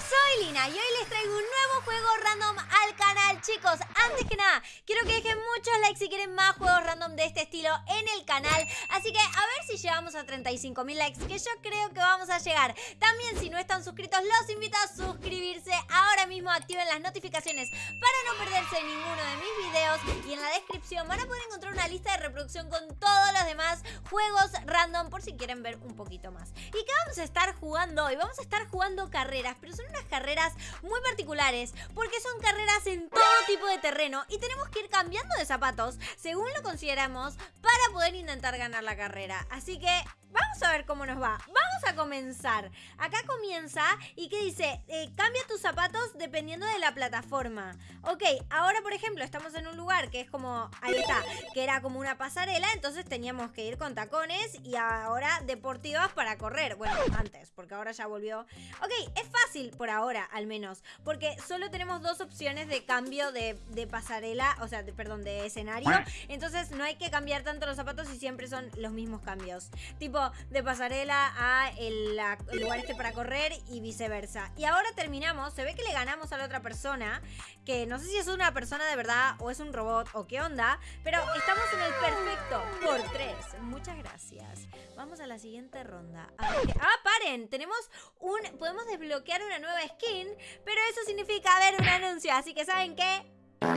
soy Lina y hoy les traigo un nuevo juego random al canal Chicos, antes que nada, quiero que dejen muchos likes si quieren más juegos random de este estilo en el canal. Así que a ver si llegamos a 35 mil likes, que yo creo que vamos a llegar. También si no están suscritos, los invito a suscribirse. Ahora mismo activen las notificaciones para no perderse ninguno de mis videos. Y en la van a poder encontrar una lista de reproducción con todos los demás juegos random Por si quieren ver un poquito más ¿Y qué vamos a estar jugando hoy? Vamos a estar jugando carreras, pero son unas carreras muy particulares porque son carreras en todo tipo de terreno y tenemos que ir cambiando de zapatos según lo consideramos para poder intentar ganar la carrera. Así que Vamos a ver cómo nos va. Vamos a comenzar. Acá comienza y que dice, eh, cambia tus zapatos dependiendo de la plataforma. Ok, ahora por ejemplo estamos en un lugar que es como, ahí está, que era como una pasarela, entonces teníamos que ir con tacones y ahora deportivas para correr. Bueno, antes, porque ahora ya volvió. Ok, es fácil por ahora al menos, porque solo tenemos dos opciones de cambio de, pasarela, o sea, perdón, de escenario. Entonces no hay que cambiar tanto los zapatos y siempre son los mismos cambios. Tipo, de pasarela a el, lugar este para correr y viceversa. Y ahora terminamos, se ve que le ganamos a la otra persona, que no sé si es una persona de verdad o es un robot o qué onda, pero estamos en el perfecto por tres. Muchas gracias. Vamos a la siguiente ronda. ¡Ah, paren! Tenemos un... Podemos desbloquear una nueva skin, pero eso significa ver un anuncio, así que ¿saben qué?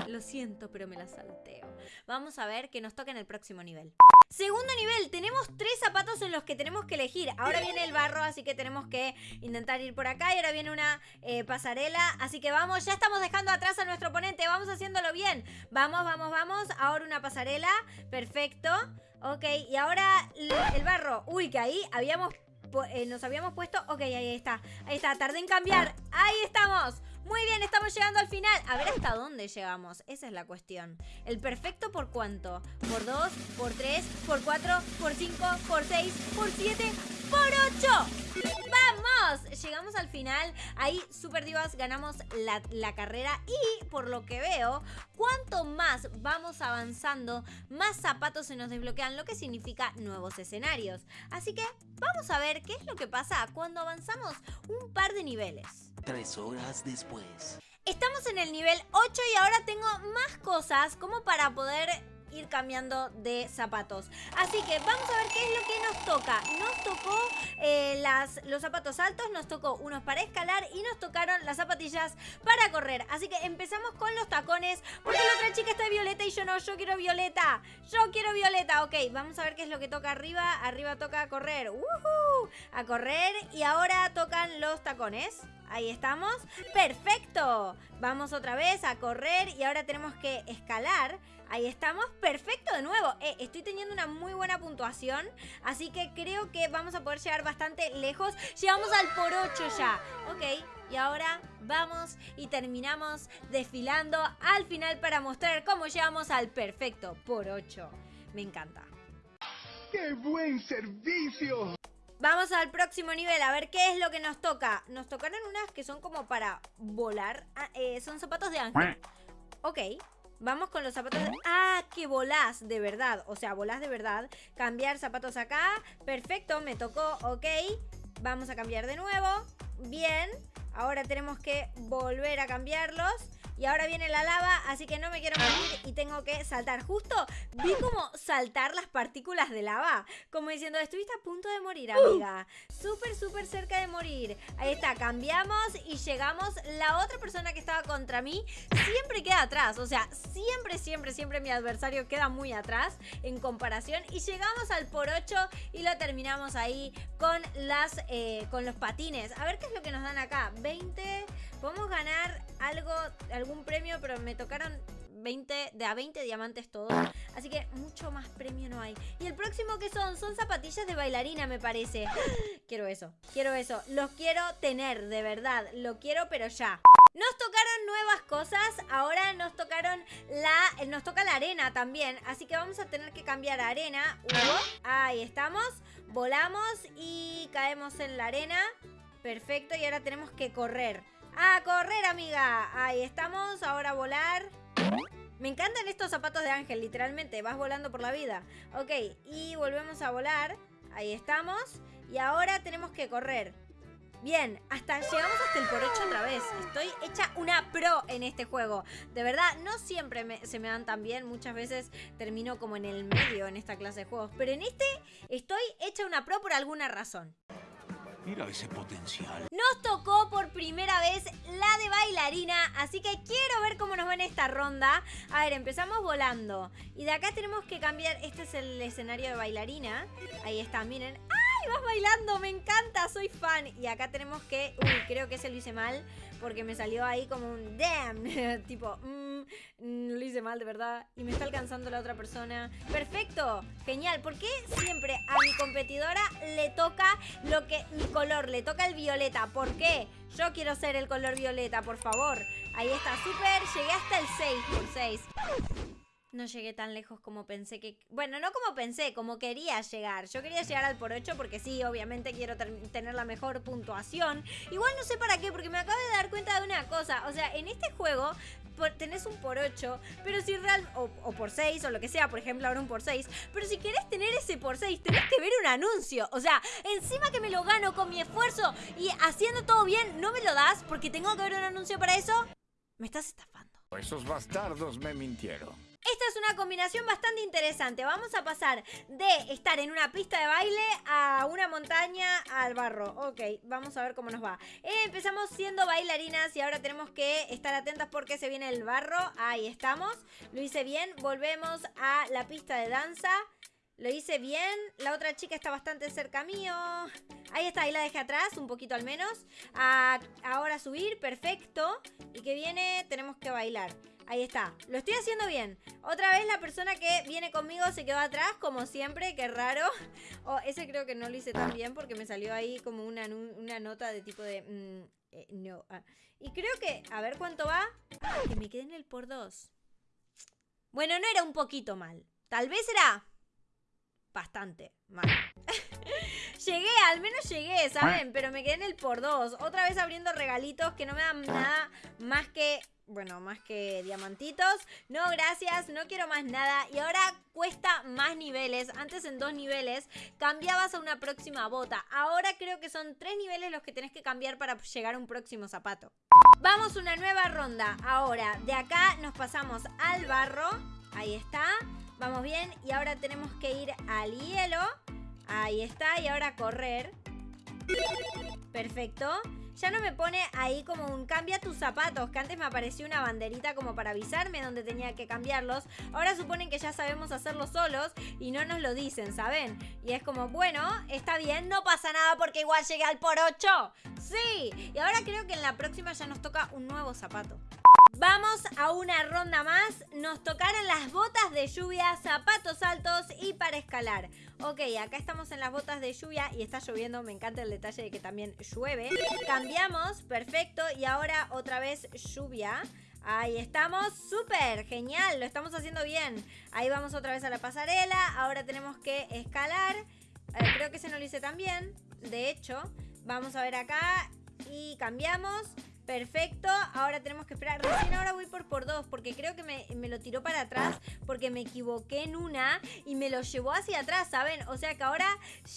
Lo siento, pero me la salteo. Vamos a ver qué nos toca en el próximo nivel. Segundo nivel, tenemos tres zapatos en los que tenemos que elegir. Ahora viene el barro, así que tenemos que intentar ir por acá. Y ahora viene una eh, pasarela. Así que vamos, ya estamos dejando atrás a nuestro oponente. Vamos haciéndolo bien. Vamos, vamos, vamos. Ahora una pasarela. Perfecto. Ok, y ahora el barro. Uy, que ahí habíamos eh, nos habíamos puesto... Ok, ahí está. Ahí está, tardé en cambiar. Ahí estamos. Muy bien, estamos llegando al final. A ver hasta dónde llegamos. Esa es la cuestión. ¿El perfecto por cuánto? ¿Por 2? ¿Por 3? ¿Por 4? ¿Por 5? ¿Por 6? ¿Por 7? ¡Por 8! ¡Vamos! Llegamos al final. Ahí, Super Divas, ganamos la, la, carrera. Y por lo que veo, cuanto más vamos avanzando, más zapatos se nos desbloquean, lo que significa nuevos escenarios. Así que vamos a ver qué es lo que pasa cuando avanzamos un par de niveles. Tres horas después. Estamos en el nivel 8 y ahora tengo más cosas como para poder ir cambiando de zapatos. Así que vamos a ver qué es lo que nos toca. Nos tocó eh, las, los zapatos altos, nos tocó unos para escalar y nos tocaron las zapatillas para correr. Así que empezamos con los tacones porque la otra chica está violeta y yo no, yo quiero violeta. Yo quiero violeta. Ok, vamos a ver qué es lo que toca arriba. Arriba toca correr. A correr y ahora tocan los tacones. Ahí estamos. ¡Perfecto! Vamos otra vez a correr y ahora tenemos que escalar. Ahí estamos. ¡Perfecto de nuevo! Eh, estoy teniendo una muy buena puntuación. Así que creo que vamos a poder llegar bastante lejos. Llegamos al por 8 ya. Ok. Y ahora vamos y terminamos desfilando al final para mostrar cómo llegamos al perfecto por 8. Me encanta. ¡Qué buen servicio! Vamos al próximo nivel, a ver qué es lo que nos toca. Nos tocaron unas que son como para volar. Ah, eh, son zapatos de ángel. Ok. Vamos con los zapatos de... ¡Ah! Que volás, de verdad. O sea, volás de verdad. Cambiar zapatos acá. Perfecto, me tocó. Ok. Vamos a cambiar de nuevo. Bien. Ahora tenemos que volver a cambiarlos. Y ahora viene la lava, así que no me quiero morir y tengo que saltar. Justo vi como saltar las partículas de lava. Como diciendo, estuviste a punto de morir, amiga. Súper, súper cerca de morir. Ahí está, cambiamos y llegamos. La otra persona que estaba contra mí siempre queda atrás. O sea, siempre, siempre, siempre mi adversario queda muy atrás en comparación. Y llegamos al por 8 y lo terminamos ahí con, las, eh, con los patines. A ver qué es lo que nos dan acá. 20... Podemos ganar algo, algún premio, pero me tocaron 20, de a 20 diamantes todos. Así que mucho más premio no hay. Y el próximo que son, son zapatillas de bailarina me parece. Quiero eso, quiero eso. Los quiero tener, de verdad. Lo quiero pero ya. Nos tocaron nuevas cosas, ahora nos tocaron la, nos toca la arena también, así que vamos a tener que cambiar arena. ahí estamos, volamos y caemos en la arena. Perfecto, y ahora tenemos que correr. ¡A correr, amiga! Ahí estamos, ahora volar. Me encantan estos zapatos de ángel, literalmente. Vas volando por la vida. Ok, y volvemos a volar. Ahí estamos. Y ahora tenemos que correr. Bien, hasta llegamos hasta el por 8 otra vez. Estoy hecha una pro en este juego. De verdad, no siempre se me dan tan bien. Muchas veces termino como en el medio en esta clase de juegos. Pero en este estoy hecha una pro por alguna razón. Mira ese potencial. Nos tocó por primera vez la de bailarina, así que quiero ver cómo nos va en esta ronda. A ver, empezamos volando. Y de acá tenemos que cambiar, este es el escenario de bailarina. Ahí está, miren. ¡Ay, vas bailando! Me encanta, soy fan. Y acá tenemos que, uy, creo que se lo hice mal porque me salió ahí como un damn, tipo, mmm, lo hice mal de verdad y me está alcanzando la otra persona. Perfecto, genial. ¿Por qué siempre a mi competidora le toca lo que mi color, le toca el violeta? ¿Por qué? Yo quiero ser el color violeta, por favor. Ahí está, súper. Llegué hasta el 6 por 6. No llegué tan lejos como pensé que... Bueno, no como pensé, como quería llegar. Yo quería llegar al por 8 porque sí, obviamente quiero tener la mejor puntuación. Igual no sé para qué, porque me acabo de dar cuenta de una cosa. O sea, en este juego tenés un por 8, pero si real... O, por 6, o lo que sea, por ejemplo, ahora un por 6. Pero si querés tener ese por 6, tenés que ver un anuncio. O sea, encima que me lo gano con mi esfuerzo y haciendo todo bien, ¿no me lo das porque tengo que ver un anuncio para eso? Me estás estafando. Esos bastardos me mintieron. Esta es una combinación bastante interesante. Vamos a pasar de estar en una pista de baile a una montaña al barro. Ok, vamos a ver cómo nos va. Eh, empezamos siendo bailarinas y ahora tenemos que estar atentas porque se viene el barro. Ahí estamos. Lo hice bien. Volvemos a la pista de danza. Lo hice bien. La otra chica está bastante cerca mío. Ahí está, ahí la dejé atrás, un poquito al menos. ahora subir, perfecto. Y que viene, tenemos que bailar. Ahí está. Lo estoy haciendo bien. Otra vez la persona que viene conmigo se quedó atrás, como siempre. Qué raro. Oh, ese creo que no lo hice tan bien porque me salió ahí como una, nota de tipo de... Mm, eh, no. Ah. Y creo que... A ver cuánto va. que me quedé en el por dos. Bueno, no era un poquito mal. Tal vez era... Bastante mal. llegué, al menos llegué, ¿saben? Pero me quedé en el por dos. Otra vez abriendo regalitos que no me dan nada más que bueno, más que diamantitos. No, gracias, no quiero más nada. Y ahora cuesta más niveles. Antes en dos niveles cambiabas a una próxima bota. Ahora creo que son tres niveles los que tenés que cambiar para llegar a un próximo zapato. Vamos una nueva ronda. Ahora, de acá nos pasamos al barro. Ahí está. Vamos bien. Y ahora tenemos que ir al hielo. Ahí está. Y ahora correr. Perfecto ya no me pone ahí como un cambia tus zapatos, que antes me apareció una banderita como para avisarme dónde tenía que cambiarlos. Ahora suponen que ya sabemos hacerlo solos y no nos lo dicen, ¿saben? Y es como, bueno, está bien, no pasa nada porque igual llegué al por 8. Sí, y ahora creo que en la próxima ya nos toca un nuevo zapato. Vamos a una ronda más. Nos tocaron las botas de lluvia, zapatos altos y para escalar. Ok, acá estamos en las botas de lluvia y está lloviendo. Me encanta el detalle de que también llueve. Cambiamos, perfecto. Y ahora otra vez lluvia. Ahí estamos, súper, genial, lo estamos haciendo bien. Ahí vamos otra vez a la pasarela. Ahora tenemos que escalar. Eh, creo que se nos lo hice también. De hecho, vamos a ver acá y cambiamos. Perfecto, ahora tenemos que esperar. Recién ahora voy por por dos, porque creo que me, lo tiró para atrás, porque me equivoqué en una y me lo llevó hacia atrás, ¿saben? O sea que ahora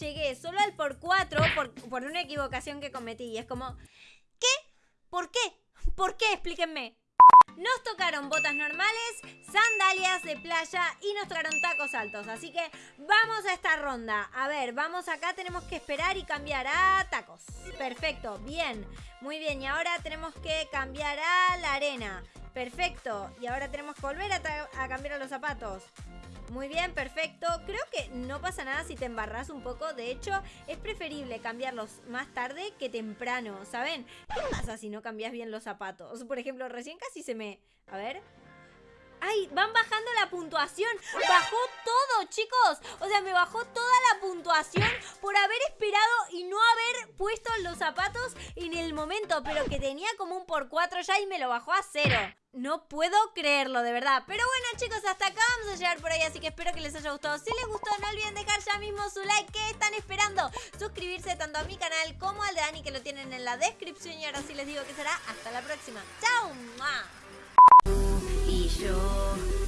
llegué solo al por cuatro por, por una equivocación que cometí. Y es como, ¿qué? ¿Por qué? ¿Por qué? Explíquenme. Nos tocaron botas normales, sandalias de playa y nos tocaron tacos altos. Así que vamos a esta ronda. A ver, vamos acá, tenemos que esperar y cambiar a tacos. Perfecto, bien, muy bien. Y ahora tenemos que cambiar a la arena. Perfecto. Y ahora tenemos que volver a, cambiar a los zapatos. Muy bien, perfecto. Creo que no pasa nada si te embarras un poco. De hecho, es preferible cambiarlos más tarde que temprano, ¿saben? ¿Qué pasa si no cambias bien los zapatos? Por ejemplo, recién casi se me... A ver... ¡Ay! Van bajando la puntuación. Bajó todo, chicos. O sea, me bajó toda la puntuación por haber esperado y no haber puesto los zapatos en el momento. Pero que tenía como un por cuatro ya y me lo bajó a cero. No puedo creerlo, de verdad. Pero bueno, chicos, hasta acá vamos a llegar por ahí. Así que espero que les haya gustado. Si les gustó, no olviden dejar ya mismo su like. ¿Qué están esperando? Suscribirse tanto a mi canal como al de Dani, que lo tienen en la descripción. Y ahora sí les digo que será hasta la próxima. ¡Chao! Y